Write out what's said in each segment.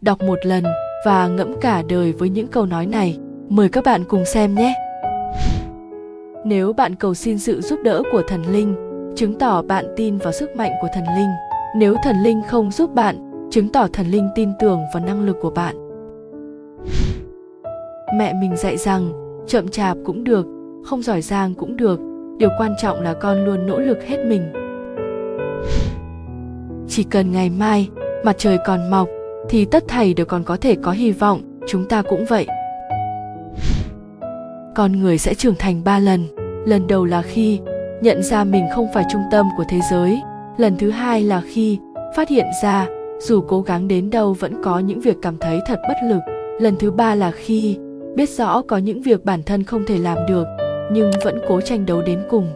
đọc một lần và ngẫm cả đời với những câu nói này. Mời các bạn cùng xem nhé. Nếu bạn cầu xin sự giúp đỡ của thần linh, chứng tỏ bạn tin vào sức mạnh của thần linh. Nếu thần linh không giúp bạn, chứng tỏ thần linh tin tưởng vào năng lực của bạn. Mẹ mình dạy rằng, chậm chạp cũng được, không giỏi giang cũng được. Điều quan trọng là con luôn nỗ lực hết mình. Chỉ cần ngày mai, mặt trời còn mọc thì tất thảy đều còn có thể có hy vọng, chúng ta cũng vậy. Con người sẽ trưởng thành ba lần. Lần đầu là khi nhận ra mình không phải trung tâm của thế giới. Lần thứ hai là khi phát hiện ra dù cố gắng đến đâu vẫn có những việc cảm thấy thật bất lực. Lần thứ ba là khi biết rõ có những việc bản thân không thể làm được, nhưng vẫn cố tranh đấu đến cùng.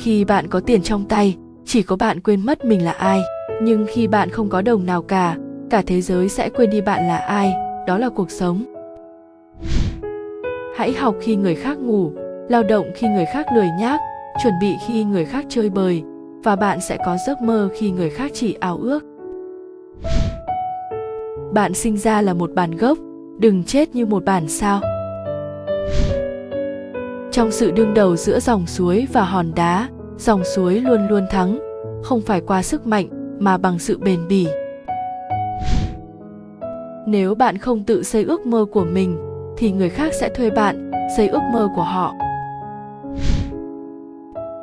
Khi bạn có tiền trong tay, chỉ có bạn quên mất mình là ai nhưng khi bạn không có đồng nào cả cả thế giới sẽ quên đi bạn là ai, đó là cuộc sống. Hãy học khi người khác ngủ, lao động khi người khác lười nhác, chuẩn bị khi người khác chơi bời, và bạn sẽ có giấc mơ khi người khác chỉ ao ước. Bạn sinh ra là một bản gốc, đừng chết như một bản sao. Trong sự đương đầu giữa dòng suối và hòn đá, dòng suối luôn luôn thắng, không phải qua sức mạnh mà bằng sự bền bỉ. Nếu bạn không tự xây ước mơ của mình, thì người khác sẽ thuê bạn, xây ước mơ của họ.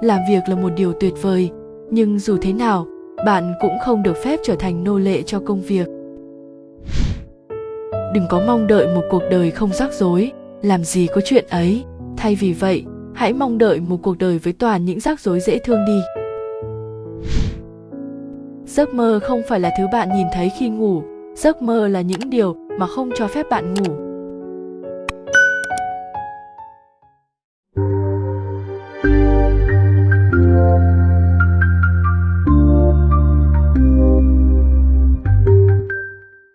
Làm việc là một điều tuyệt vời, nhưng dù thế nào, bạn cũng không được phép trở thành nô lệ cho công việc. Đừng có mong đợi một cuộc đời không rắc rối, làm gì có chuyện ấy. Thay vì vậy, hãy mong đợi một cuộc đời với toàn những rắc rối dễ thương đi giấc mơ không phải là thứ bạn nhìn thấy khi ngủ. Giấc mơ là những điều mà không cho phép bạn ngủ.